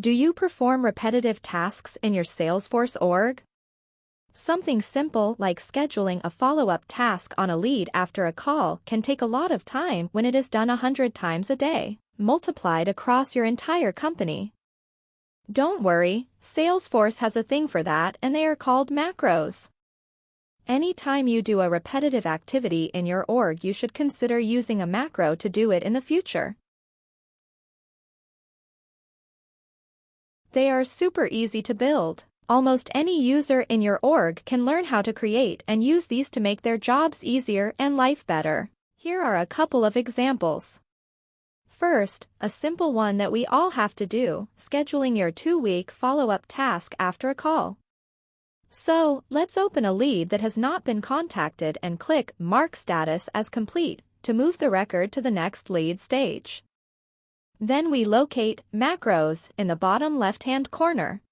Do you perform repetitive tasks in your Salesforce org? Something simple like scheduling a follow-up task on a lead after a call can take a lot of time when it is done a hundred times a day, multiplied across your entire company. Don't worry, Salesforce has a thing for that and they are called macros. Anytime you do a repetitive activity in your org you should consider using a macro to do it in the future. They are super easy to build. Almost any user in your org can learn how to create and use these to make their jobs easier and life better. Here are a couple of examples. First, a simple one that we all have to do, scheduling your two-week follow-up task after a call. So, let's open a lead that has not been contacted and click Mark Status as complete to move the record to the next lead stage. Then we locate Macros in the bottom left-hand corner.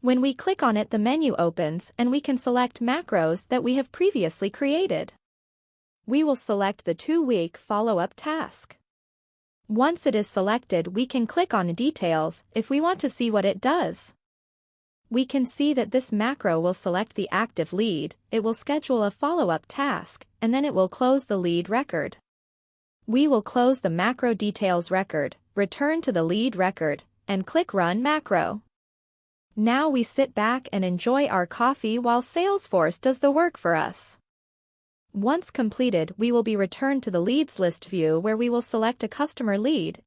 When we click on it the menu opens and we can select macros that we have previously created. We will select the two-week follow-up task. Once it is selected we can click on Details if we want to see what it does. We can see that this macro will select the active lead, it will schedule a follow-up task, and then it will close the lead record. We will close the macro details record, return to the lead record, and click Run Macro. Now we sit back and enjoy our coffee while Salesforce does the work for us. Once completed we will be returned to the leads list view where we will select a customer lead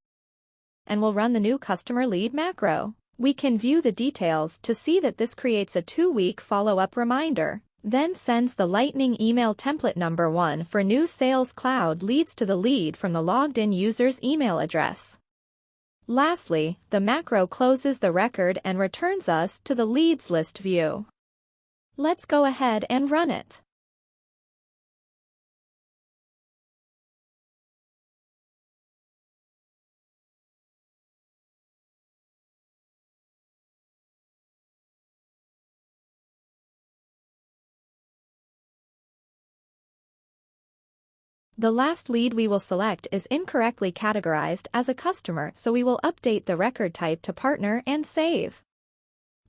and will run the new customer lead macro. We can view the details to see that this creates a two-week follow-up reminder, then sends the Lightning email template number 1 for new Sales Cloud leads to the lead from the logged-in user's email address. Lastly, the macro closes the record and returns us to the leads list view. Let's go ahead and run it. The last lead we will select is incorrectly categorized as a customer so we will update the record type to partner and save.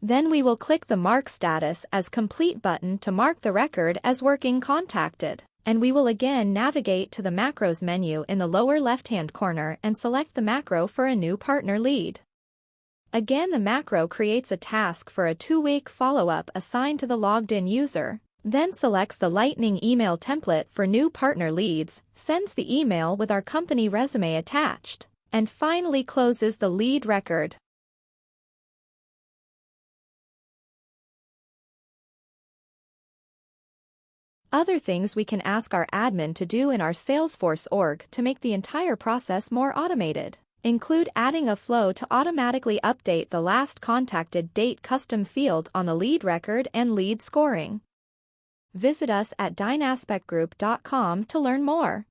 Then we will click the Mark Status as Complete button to mark the record as working contacted, and we will again navigate to the Macros menu in the lower left-hand corner and select the macro for a new partner lead. Again the macro creates a task for a two-week follow-up assigned to the logged-in user, then selects the Lightning email template for new partner leads, sends the email with our company resume attached, and finally closes the lead record. Other things we can ask our admin to do in our Salesforce org to make the entire process more automated include adding a flow to automatically update the last contacted date custom field on the lead record and lead scoring. Visit us at dynaspectgroup.com to learn more.